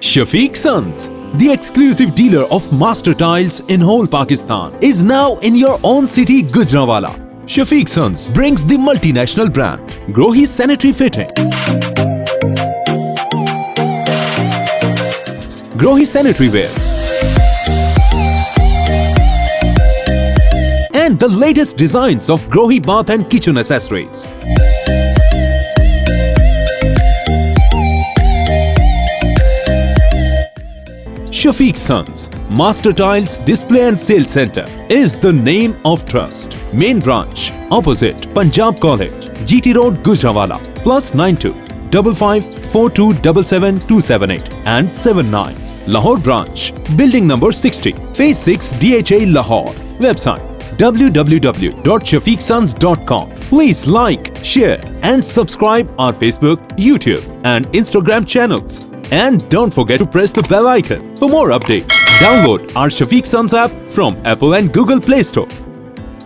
Shafiq Sons, the exclusive dealer of master tiles in whole Pakistan, is now in your own city, Gujranwala. Shafiq Sons brings the multinational brand Grohe Sanitary Fitting. Grohe Sanitary Wares. And the latest designs of Grohe bath and kitchen accessories. Shafiq Sons, Master Tiles Display and Sales Center is the name of trust. Main branch opposite Punjab College, GT Road, Gujranwala. Plus 92 55 42 278 and 79. Lahore branch, building number 60, phase 6 DHA Lahore. Website www.shafiqsons.com. Please like, share and subscribe our Facebook, YouTube and Instagram channels. And don't forget to press the bell icon for more updates. Download our Shafiq Sons app from Apple and Google Play Store.